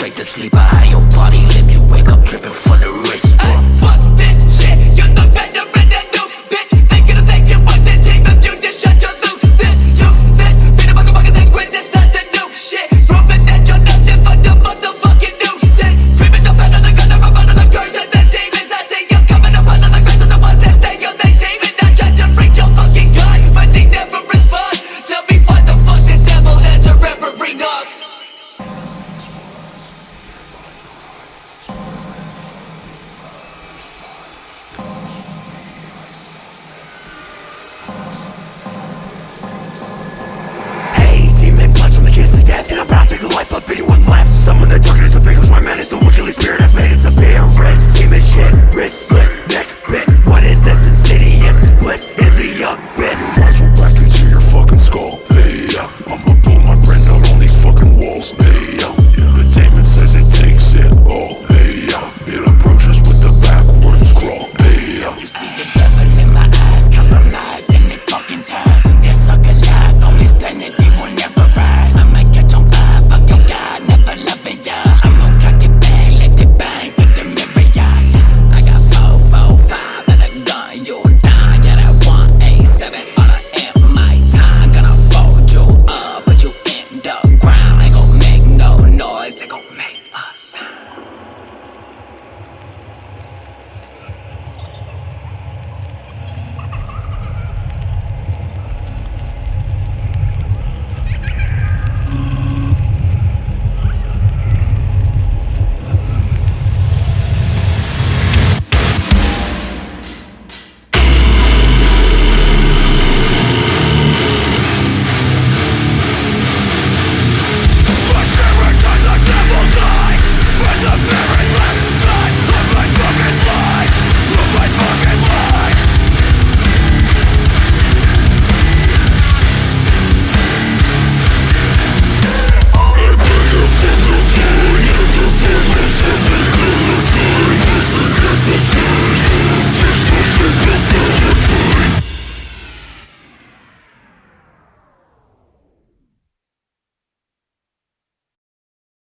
straight to sleep. I A your body Let me wake up dripping.